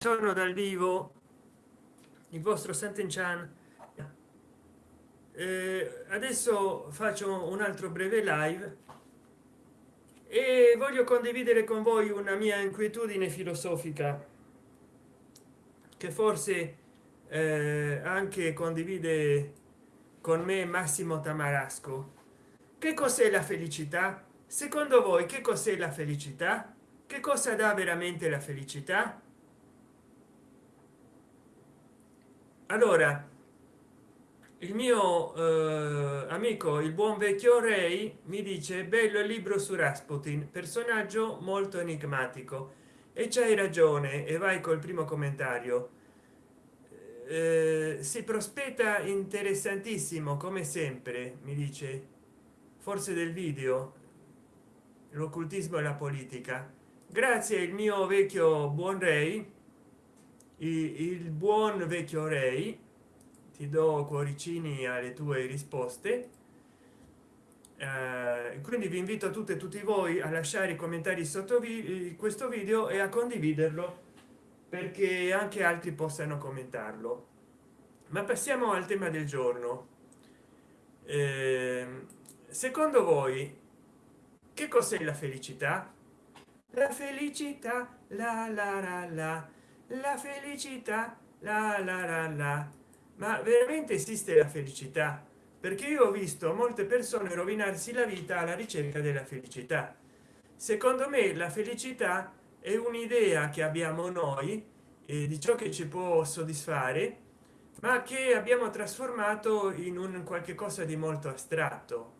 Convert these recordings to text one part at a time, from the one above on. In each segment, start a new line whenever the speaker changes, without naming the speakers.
sono dal vivo il vostro Sant'Enchan eh, adesso faccio un altro breve live e voglio condividere con voi una mia inquietudine filosofica che forse eh, anche condivide con me massimo tamarasco. Che cos'è la felicità? Secondo voi che cos'è la felicità? Che cosa dà veramente la felicità allora il mio eh, amico il buon vecchio rei mi dice bello il libro su rasputin personaggio molto enigmatico. E c'hai ragione e vai col primo commentario. Eh, si prospetta interessantissimo come sempre mi dice. Forse del video. L'occultismo e la politica. Grazie il mio vecchio buon rei il buon vecchio rei ti do cuoricini alle tue risposte. Eh, quindi vi invito a tutte e tutti voi a lasciare i commentari sotto vi questo video e a condividerlo perché anche altri possano commentarlo. Ma passiamo al tema del giorno. Eh, secondo voi che cos'è la felicità? La felicità la la la la la felicità la la la la. Ma veramente esiste la felicità? Perché io ho visto molte persone rovinarsi la vita alla ricerca della felicità. Secondo me la felicità è un'idea che abbiamo noi eh, di ciò che ci può soddisfare ma che abbiamo trasformato in un qualche cosa di molto astratto.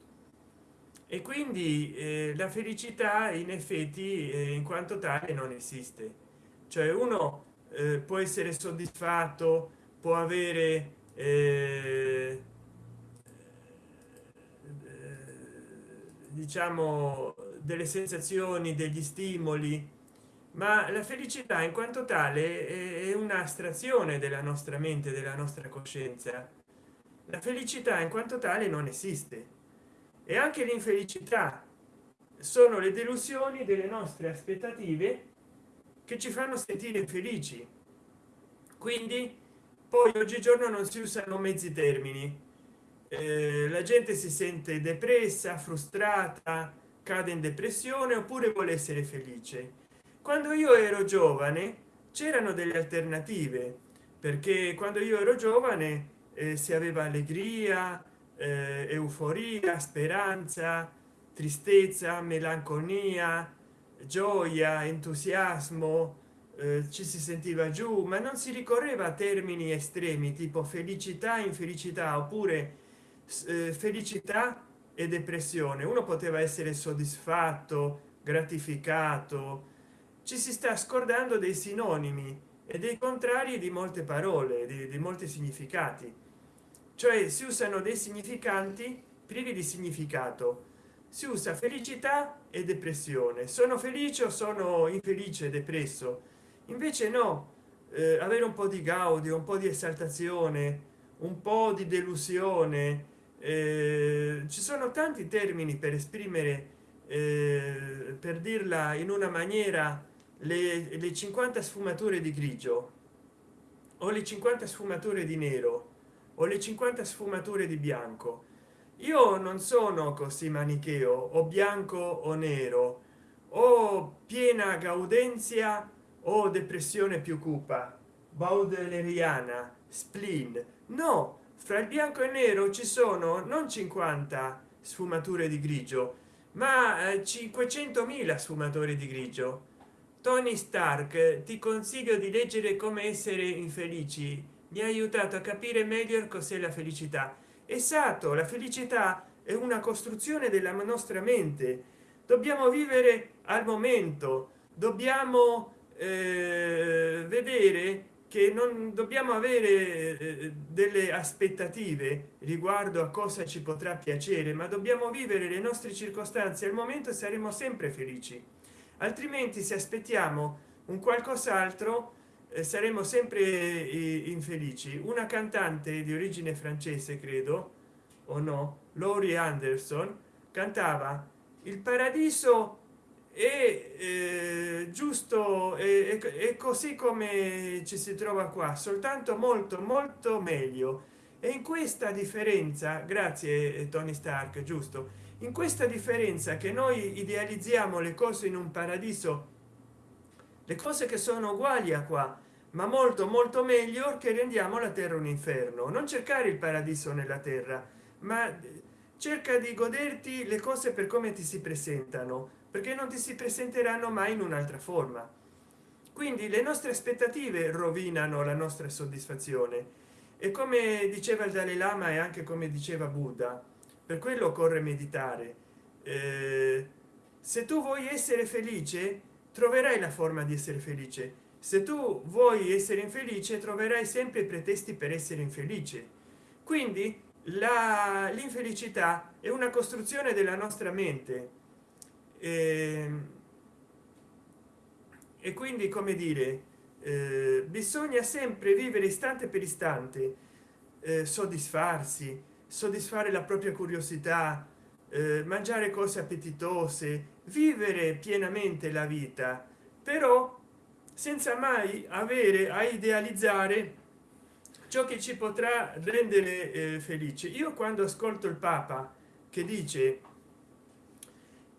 E quindi eh, la felicità in effetti eh, in quanto tale non esiste. Cioè uno eh, può essere soddisfatto può avere eh, diciamo delle sensazioni degli stimoli ma la felicità in quanto tale è un'astrazione della nostra mente della nostra coscienza. La felicità in quanto tale non esiste. E anche l'infelicità sono le delusioni delle nostre aspettative che ci fanno sentire felici. Quindi poi oggigiorno non si usano mezzi termini. Eh, la gente si sente depressa frustrata cade in depressione oppure vuole essere felice. Quando io ero giovane c'erano delle alternative perché quando io ero giovane eh, si aveva allegria eh, euforia speranza tristezza melanconia gioia entusiasmo eh, ci si sentiva giù ma non si ricorreva a termini estremi tipo felicità infelicità oppure eh, felicità e depressione. Uno poteva essere soddisfatto gratificato. Ci si sta scordando dei sinonimi e dei contrari di molte parole di, di molti significati. Cioè si usano dei significanti privi di significato si usa felicità e depressione. Sono felice o sono infelice depresso? Invece no. Eh, avere un po di gaudio un po di esaltazione un po di delusione eh, ci sono tanti termini per esprimere eh, per dirla in una maniera le, le 50 sfumature di grigio o le 50 sfumature di nero o le 50 sfumature di bianco io non sono così manicheo o bianco o nero. O piena gaudenzia o depressione più cupa. Baudeleriana spleen. No fra il bianco e nero ci sono non 50 sfumature di grigio ma 500.000 eh, sfumatori di grigio. Tony stark ti consiglio di leggere come essere infelici. Mi ha aiutato a capire meglio cos'è la felicità esatto la felicità è una costruzione della nostra mente. Dobbiamo vivere al momento dobbiamo eh, vedere che non dobbiamo avere eh, delle aspettative riguardo a cosa ci potrà piacere ma dobbiamo vivere le nostre circostanze. Al momento saremo sempre felici altrimenti se aspettiamo un qualcos'altro saremo sempre eh, infelici. Una cantante di origine francese credo o no? Lori anderson cantava il paradiso è eh, giusto e eh, così come ci si trova qua soltanto molto molto meglio. E in questa differenza grazie eh, tony stark giusto? In questa differenza che noi idealizziamo le cose in un paradiso le cose che sono uguali a qua ma molto molto meglio che rendiamo la terra un inferno. Non cercare il paradiso nella terra ma cerca di goderti le cose per come ti si presentano perché non ti si presenteranno mai in un'altra forma. Quindi le nostre aspettative rovinano la nostra soddisfazione. E come diceva il dalai lama e anche come diceva buddha per quello occorre meditare. Eh, se tu vuoi essere felice troverai la forma di essere felice. Se tu vuoi essere infelice troverai sempre pretesti per essere infelice. Quindi l'infelicità è una costruzione della nostra mente. E, e quindi come dire eh, bisogna sempre vivere istante per istante eh, soddisfarsi soddisfare la propria curiosità mangiare cose appetitose vivere pienamente la vita. Però senza mai avere a idealizzare ciò che ci potrà rendere eh, felici. Io quando ascolto il papa che dice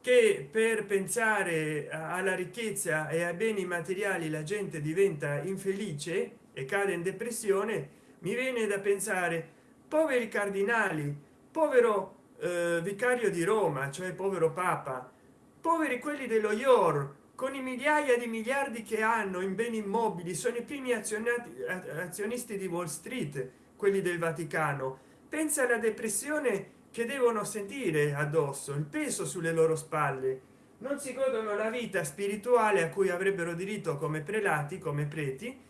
che per pensare alla ricchezza e ai beni materiali la gente diventa infelice e cade in depressione mi viene da pensare poveri cardinali povero eh, vicario di roma cioè povero papa. Poveri quelli dello ior con i migliaia di miliardi che hanno in beni immobili sono i primi azionati azionisti di wall street quelli del vaticano. Pensa alla depressione che devono sentire addosso il peso sulle loro spalle. Non si godono la vita spirituale a cui avrebbero diritto come prelati come preti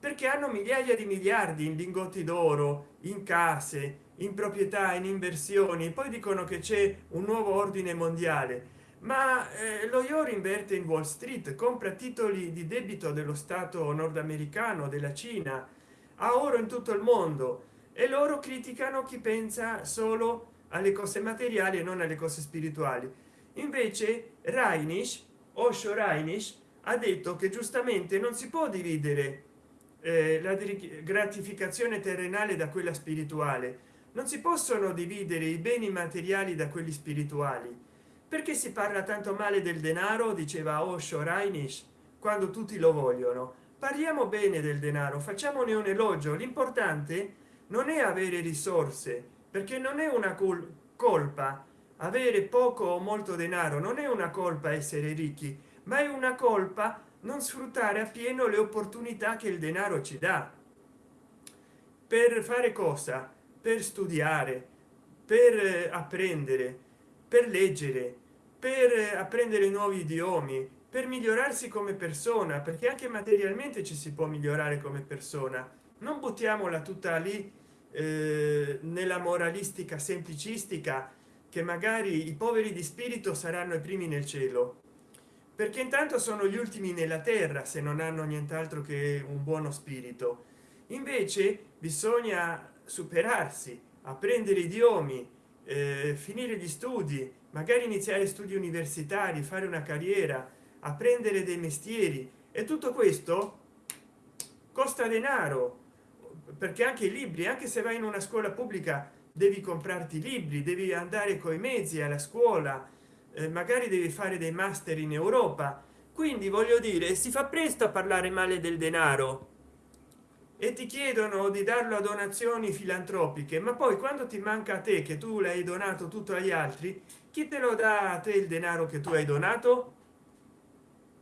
perché hanno migliaia di miliardi in lingotti d'oro in case in proprietà in inversioni poi dicono che c'è un nuovo ordine mondiale. Ma eh, lo ior inverte in wall street compra titoli di debito dello stato nordamericano della cina a oro in tutto il mondo e loro criticano chi pensa solo alle cose materiali e non alle cose spirituali. Invece Reinisch Osho Reinisch ha detto che giustamente non si può dividere eh, la gratificazione terrenale da quella spirituale non si possono dividere i beni materiali da quelli spirituali. Perché si parla tanto male del denaro diceva Osho Reinisch quando tutti lo vogliono? Parliamo bene del denaro facciamone un elogio. L'importante non è avere risorse perché non è una colpa. Avere poco o molto denaro non è una colpa essere ricchi ma è una colpa non sfruttare appieno le opportunità che il denaro ci dà. Per fare cosa per studiare per eh, apprendere per leggere per eh, apprendere nuovi idiomi per migliorarsi come persona perché anche materialmente ci si può migliorare come persona. Non buttiamola tutta lì eh, nella moralistica semplicistica che magari i poveri di spirito saranno i primi nel cielo. Perché intanto sono gli ultimi nella terra se non hanno nient'altro che un buono spirito. Invece bisogna superarsi apprendere idiomi eh, finire gli studi magari iniziare studi universitari fare una carriera apprendere dei mestieri. E tutto questo costa denaro perché anche i libri anche se vai in una scuola pubblica devi comprarti libri devi andare coi mezzi alla scuola eh, magari devi fare dei master in europa. Quindi voglio dire si fa presto a parlare male del denaro e ti chiedono di darlo a donazioni filantropiche ma poi quando ti manca a te che tu l'hai donato tutto agli altri chi te lo dà a te il denaro che tu hai donato?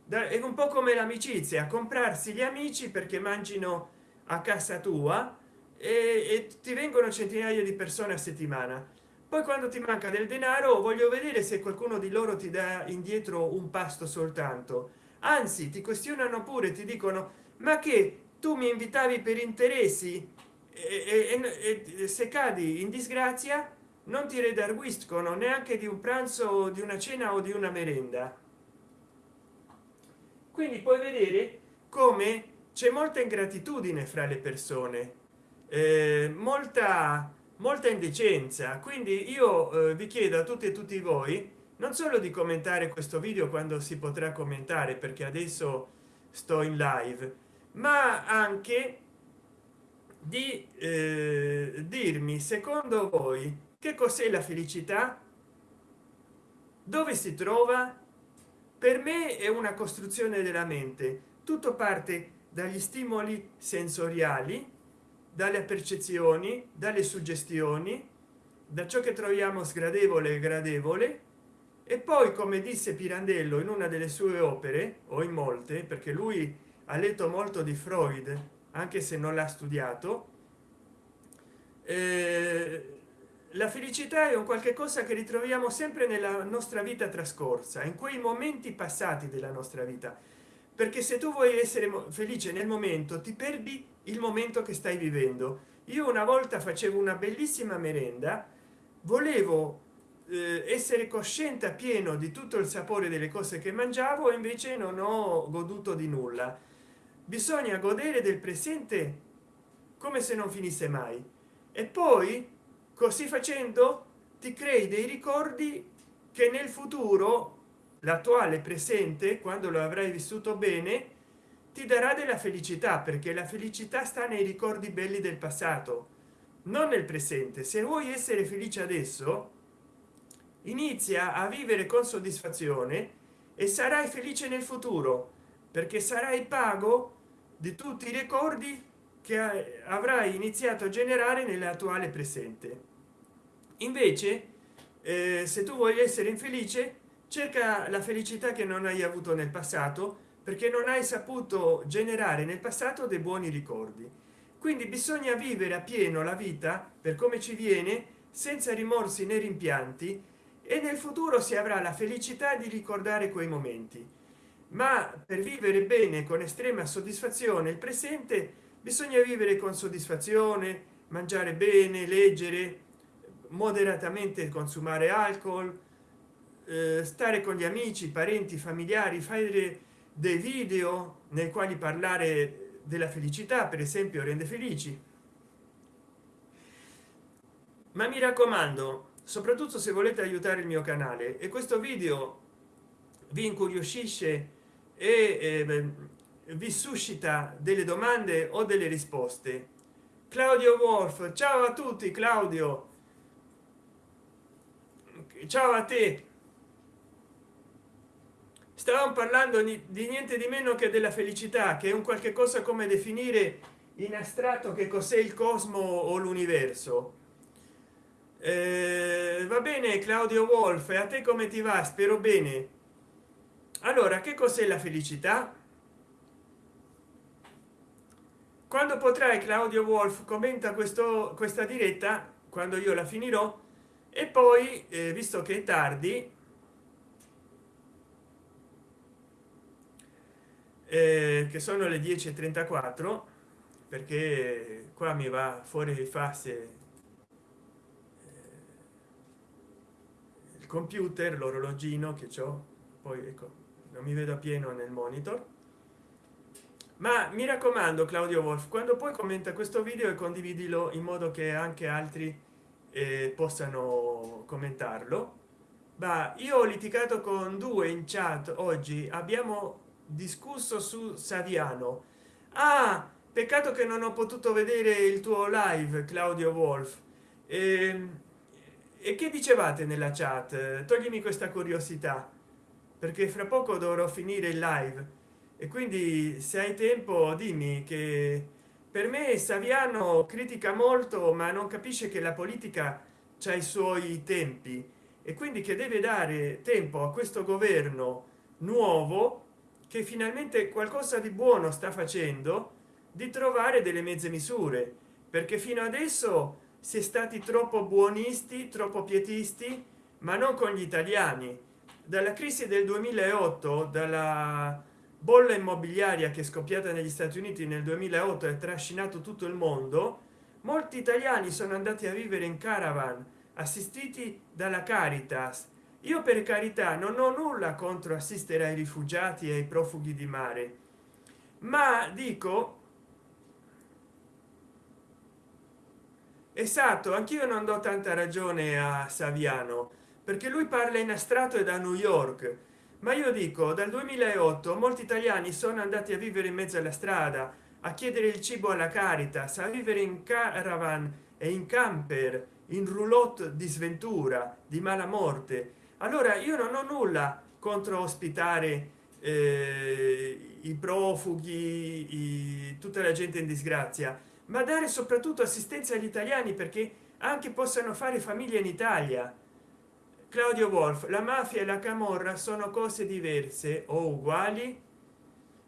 È un po come l'amicizia comprarsi gli amici perché mangino a casa tua e, e ti vengono centinaia di persone a settimana. Poi quando ti manca del denaro voglio vedere se qualcuno di loro ti dà indietro un pasto soltanto. Anzi ti questionano pure ti dicono ma che tu mi invitavi per interessi e, e, e se cadi in disgrazia non ti redarguiscono neanche di un pranzo di una cena o di una merenda. Quindi puoi vedere come c'è molta ingratitudine fra le persone eh, molta molta indecenza. Quindi io eh, vi chiedo a tutti e tutti voi non solo di commentare questo video quando si potrà commentare perché adesso sto in live ma anche di eh, dirmi secondo voi che cos'è la felicità? Dove si trova? Per me è una costruzione della mente. Tutto parte dagli stimoli sensoriali dalle percezioni dalle suggestioni da ciò che troviamo sgradevole e gradevole. E poi come disse pirandello in una delle sue opere o in molte perché lui ha letto molto di freud anche se non l'ha studiato. Eh, la felicità è un qualche cosa che ritroviamo sempre nella nostra vita trascorsa in quei momenti passati della nostra vita. Perché se tu vuoi essere felice nel momento ti perdi il momento che stai vivendo. Io una volta facevo una bellissima merenda volevo eh, essere cosciente a pieno di tutto il sapore delle cose che mangiavo invece non ho goduto di nulla bisogna godere del presente come se non finisse mai. E poi così facendo ti crei dei ricordi che nel futuro l'attuale presente quando lo avrai vissuto bene ti darà della felicità perché la felicità sta nei ricordi belli del passato non nel presente. Se vuoi essere felice adesso inizia a vivere con soddisfazione e sarai felice nel futuro perché sarai pago di tutti i ricordi che avrai iniziato a generare nell'attuale presente. Invece eh, se tu vuoi essere infelice cerca la felicità che non hai avuto nel passato perché non hai saputo generare nel passato dei buoni ricordi. Quindi bisogna vivere a pieno la vita per come ci viene senza rimorsi né rimpianti e nel futuro si avrà la felicità di ricordare quei momenti ma per vivere bene con estrema soddisfazione il presente bisogna vivere con soddisfazione mangiare bene leggere moderatamente consumare alcol eh, stare con gli amici parenti familiari fare dei video nei quali parlare della felicità per esempio rende felici. Ma mi raccomando soprattutto se volete aiutare il mio canale e questo video vi incuriosisce e eh, vi suscita delle domande o delle risposte. Claudio wolf ciao a tutti claudio. Ciao a te. Stavamo parlando di, niente di meno che della felicità che è un qualche cosa come definire in astratto che cos'è il cosmo o l'universo. Eh, va bene claudio wolf a te come ti va? Spero bene allora che cos'è la felicità? Quando potrai claudio wolf commenta questo questa diretta quando io la finirò e poi eh, visto che è tardi eh, che sono le 10:34 perché qua mi va fuori di fase eh, il computer l'orologino che ho poi ecco non mi vedo pieno nel monitor. Ma mi raccomando claudio wolf quando poi commenta questo video e condividilo in modo che anche altri eh, possano commentarlo. Ma io ho litigato con due in chat oggi. Abbiamo discusso su saviano. Ah peccato che non ho potuto vedere il tuo live claudio wolf. E, ehm, e che dicevate nella chat? Toglimi questa curiosità perché fra poco dovrò finire il live. E quindi se hai tempo dimmi che per me saviano critica molto ma non capisce che la politica c'ha i suoi tempi. E quindi che deve dare tempo a questo governo nuovo che finalmente qualcosa di buono sta facendo di trovare delle mezze misure. Perché fino adesso si è stati troppo buonisti troppo pietisti ma non con gli italiani dalla crisi del 2008 dalla bolla immobiliaria che è scoppiata negli stati uniti nel 2008 e trascinato tutto il mondo molti italiani sono andati a vivere in caravan assistiti dalla caritas. Io per carità non ho nulla contro assistere ai rifugiati e ai profughi di mare ma dico esatto anch'io non do tanta ragione a saviano perché lui parla in astratto e da new york. Ma io dico dal 2008 molti italiani sono andati a vivere in mezzo alla strada a chiedere il cibo alla caritas a vivere in caravan e in camper in roulotte di sventura di mala morte. Allora io non ho nulla contro ospitare eh, i profughi i, tutta la gente in disgrazia ma dare soprattutto assistenza agli italiani perché anche possano fare famiglia in italia claudio wolf la mafia e la camorra sono cose diverse o uguali?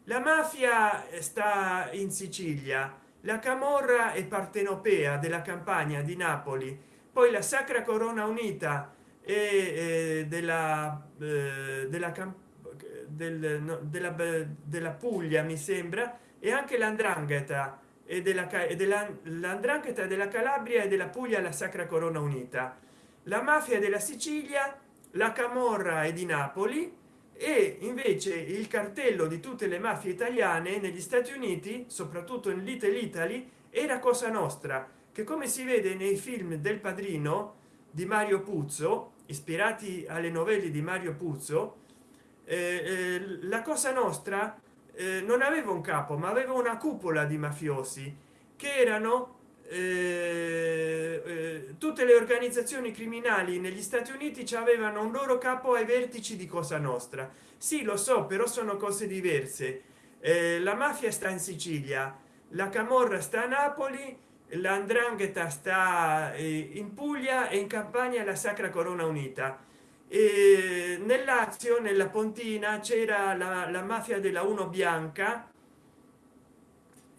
La mafia sta in sicilia la camorra è partenopea della campagna di napoli poi la sacra corona unita e della eh, della del, della, della puglia mi sembra e anche l'andrangheta e della l'andrangheta della calabria e della puglia la sacra corona unita la mafia della sicilia la camorra è di napoli e invece il cartello di tutte le mafie italiane negli stati uniti soprattutto in little italy era cosa nostra che come si vede nei film del padrino di mario puzzo ispirati alle novelle di mario puzzo eh, eh, la cosa nostra eh, non aveva un capo ma aveva una cupola di mafiosi che erano eh, eh, tutte le organizzazioni criminali negli stati uniti avevano un loro capo ai vertici di cosa nostra. Sì lo so però sono cose diverse. Eh, la mafia sta in sicilia la camorra sta a napoli l'andrangheta sta in puglia e in campania la sacra corona unita. E nel lazio nella pontina c'era la, la, mafia della uno bianca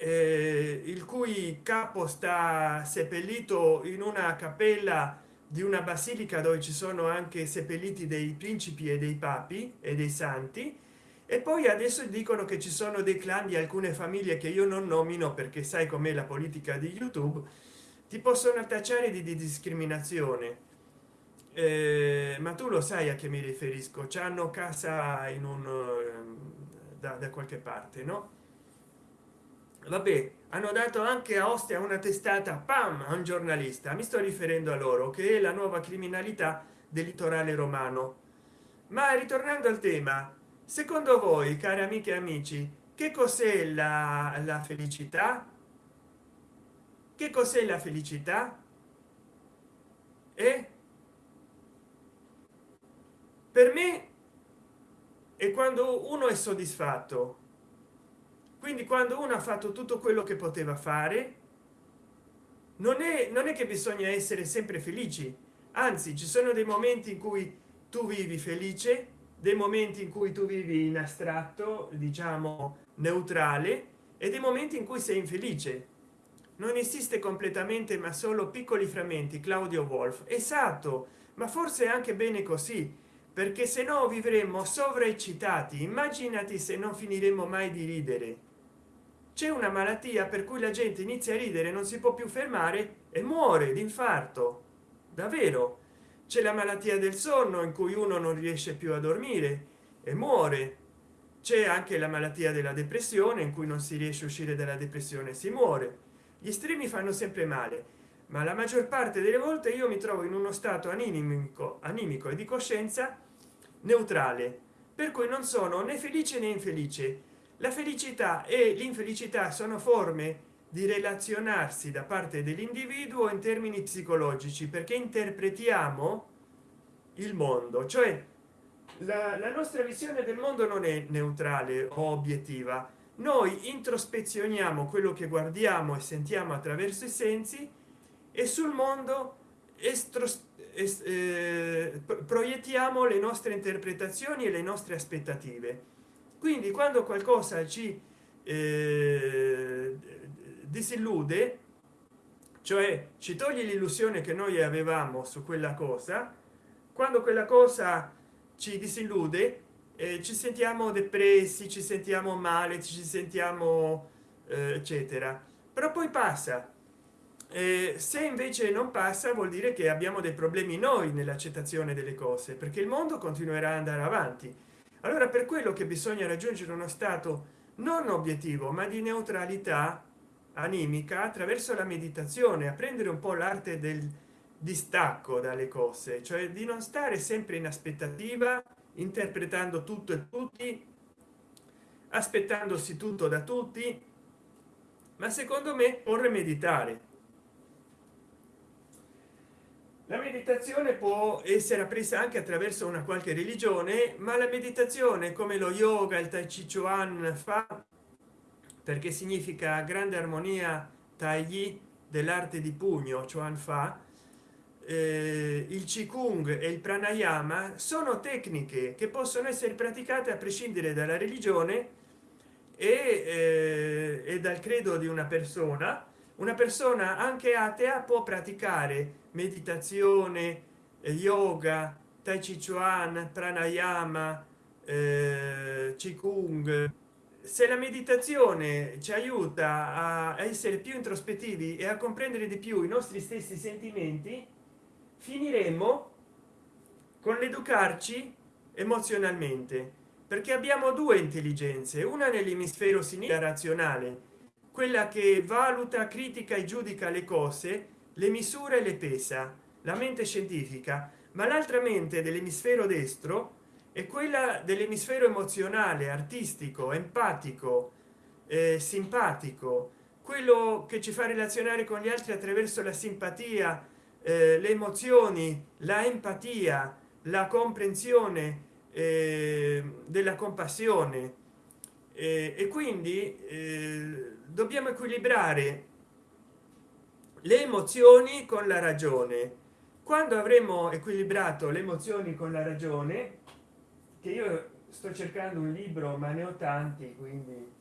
eh, il cui capo sta seppellito in una cappella di una basilica dove ci sono anche seppelliti dei principi e dei papi e dei santi. E poi adesso dicono che ci sono dei clan di alcune famiglie che io non nomino perché sai com'è la politica di youtube ti possono tacciare di, di discriminazione. Eh, ma tu lo sai a che mi riferisco hanno casa in un eh, da, da qualche parte no vabbè hanno dato anche a ostia una testata pam a un giornalista. Mi sto riferendo a loro che è la nuova criminalità del litorale romano. Ma ritornando al tema secondo voi cari amiche e amici che cos'è la, la felicità? Che cos'è la felicità? E per me è quando uno è soddisfatto quindi quando uno ha fatto tutto quello che poteva fare non è non è che bisogna essere sempre felici. Anzi ci sono dei momenti in cui tu vivi felice dei momenti in cui tu vivi in astratto diciamo neutrale e dei momenti in cui sei infelice. Non esiste completamente ma solo piccoli frammenti claudio wolf esatto ma forse anche bene così perché se no vivremmo sovraeccitati. Immaginati se non finiremo mai di ridere c'è una malattia per cui la gente inizia a ridere non si può più fermare e muore d'infarto davvero? C'è la malattia del sonno in cui uno non riesce più a dormire e muore. C'è anche la malattia della depressione in cui non si riesce a uscire dalla depressione si muore. Gli estremi fanno sempre male ma la maggior parte delle volte io mi trovo in uno stato animico animico e di coscienza neutrale per cui non sono né felice né infelice la felicità e l'infelicità sono forme di relazionarsi da parte dell'individuo in termini psicologici perché interpretiamo il mondo. Cioè la, la, nostra visione del mondo non è neutrale o obiettiva. Noi introspezioniamo quello che guardiamo e sentiamo attraverso i sensi e sul mondo eh, proiettiamo le nostre interpretazioni e le nostre aspettative quindi quando qualcosa ci eh, disillude cioè ci toglie l'illusione che noi avevamo su quella cosa quando quella cosa ci disillude eh, ci sentiamo depressi ci sentiamo male ci sentiamo eh, eccetera. Però poi passa. Eh, se invece non passa vuol dire che abbiamo dei problemi noi nell'accettazione delle cose perché il mondo continuerà ad andare avanti allora per quello che bisogna raggiungere uno stato non obiettivo ma di neutralità animica attraverso la meditazione apprendere un po l'arte del distacco dalle cose cioè di non stare sempre in aspettativa interpretando tutto e tutti aspettandosi tutto da tutti ma secondo me vorrei meditare la meditazione può essere appresa anche attraverso una qualche religione ma la meditazione come lo yoga il tai chi chuan fa perché significa grande armonia tagli dell'arte di pugno chuan fa eh, il qigong e il pranayama sono tecniche che possono essere praticate a prescindere dalla religione e, eh, e dal credo di una persona una persona anche atea può praticare meditazione yoga tai chi chuan pranayama eh, qigong se la meditazione ci aiuta a essere più introspettivi e a comprendere di più i nostri stessi sentimenti finiremo con l'educarci emozionalmente perché abbiamo due intelligenze una nell'emisfero sinistra razionale quella che valuta critica e giudica le cose le misure le pesa la mente scientifica. Ma l'altra mente dell'emisfero destro è quella dell'emisfero emozionale artistico empatico eh, simpatico. Quello che ci fa relazionare con gli altri attraverso la simpatia eh, le emozioni la empatia la comprensione eh, della compassione eh, e quindi eh, dobbiamo equilibrare le emozioni con la ragione. Quando avremo equilibrato le emozioni con la ragione che io sto cercando un libro ma ne ho tanti quindi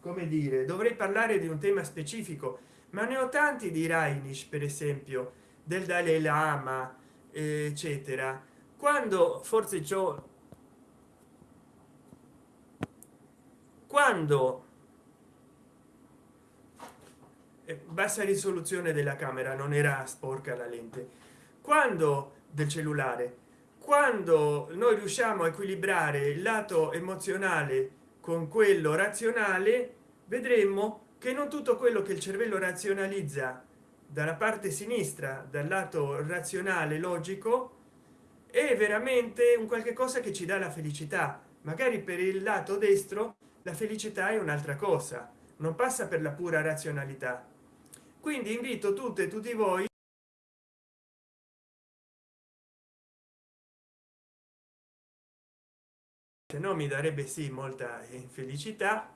come dire dovrei parlare di un tema specifico ma ne ho tanti di Rainish per esempio del Dalai Lama eccetera. Quando forse ciò quando eh, bassa risoluzione della camera non era sporca la lente. Quando del cellulare quando noi riusciamo a equilibrare il lato emozionale con quello razionale vedremo che non tutto quello che il cervello razionalizza dalla parte sinistra dal lato razionale logico è veramente un qualche cosa che ci dà la felicità. Magari per il lato destro la felicità è un'altra cosa non passa per la pura razionalità. Quindi invito tutte e tutti voi se no mi darebbe sì molta infelicità.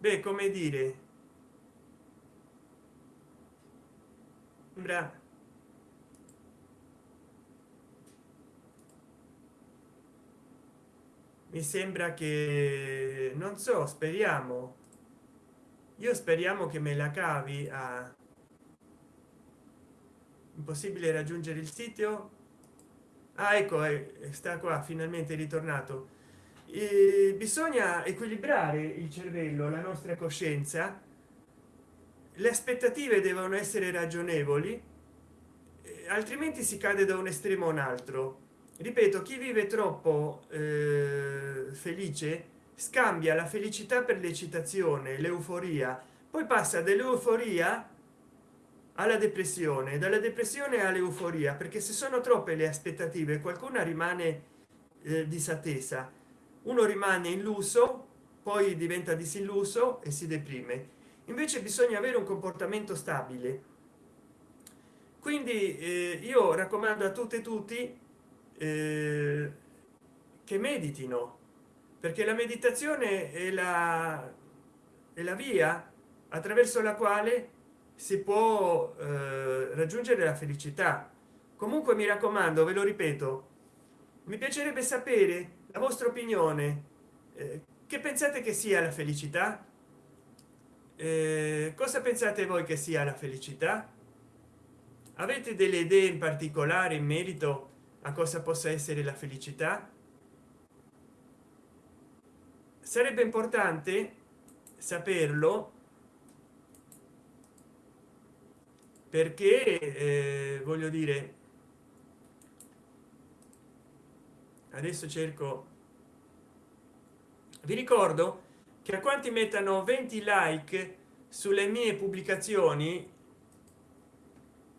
Beh come dire? Sembra mi sembra che non so speriamo. Io speriamo che me la cavi a impossibile raggiungere il sito ah, ecco eh, sta qua finalmente ritornato. E bisogna equilibrare il cervello la nostra coscienza. Le aspettative devono essere ragionevoli altrimenti si cade da un estremo a un altro ripeto chi vive troppo eh, felice scambia la felicità per l'eccitazione l'euforia poi passa dell'euforia alla depressione dalla depressione all'euforia perché se sono troppe le aspettative qualcuna rimane eh, disattesa. Uno rimane illuso poi diventa disilluso e si deprime. Invece bisogna avere un comportamento stabile. Quindi eh, io raccomando a tutte e tutti eh, che meditino perché la meditazione è la, è la via attraverso la quale si può eh, raggiungere la felicità. Comunque mi raccomando ve lo ripeto mi piacerebbe sapere la vostra opinione. Eh, che pensate che sia la felicità? Eh, cosa pensate voi che sia la felicità? Avete delle idee in particolare in merito a cosa possa essere la felicità. Sarebbe importante saperlo perché eh, voglio dire adesso cerco. Vi ricordo che a quanti mettano 20 like sulle mie pubblicazioni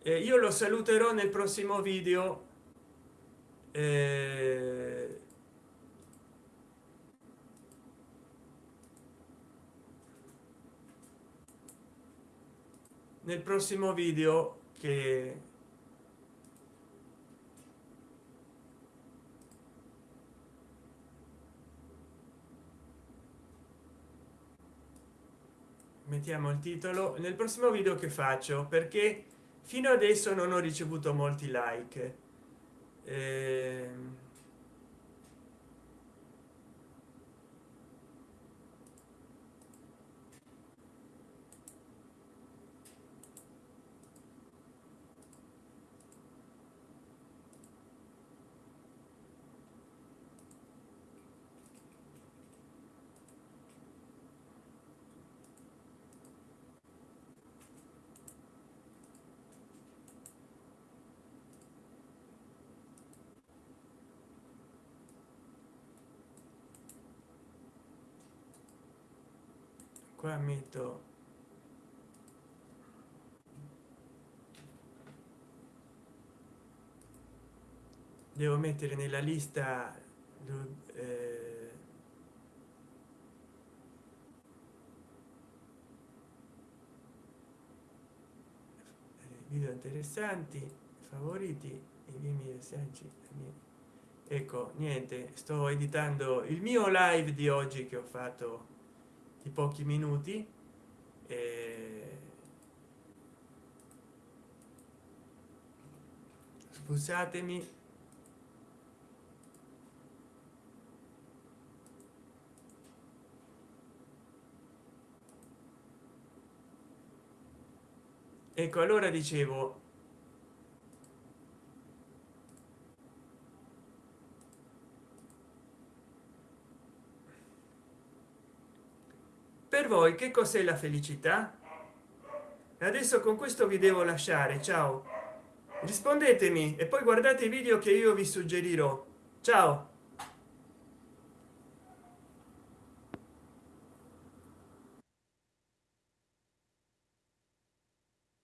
eh, io lo saluterò nel prossimo video eh, nel prossimo video che mettiamo il titolo nel prossimo video che faccio perché fino adesso non ho ricevuto molti like eh, qua metto devo mettere nella lista eh, video interessanti favoriti i miei messaggi ecco niente sto editando il mio live di oggi che ho fatto di pochi minuti e... scusatemi. Ecco allora dicevo per voi che cos'è la felicità? Adesso con questo vi devo lasciare ciao. Rispondetemi e poi guardate i video che io vi suggerirò. Ciao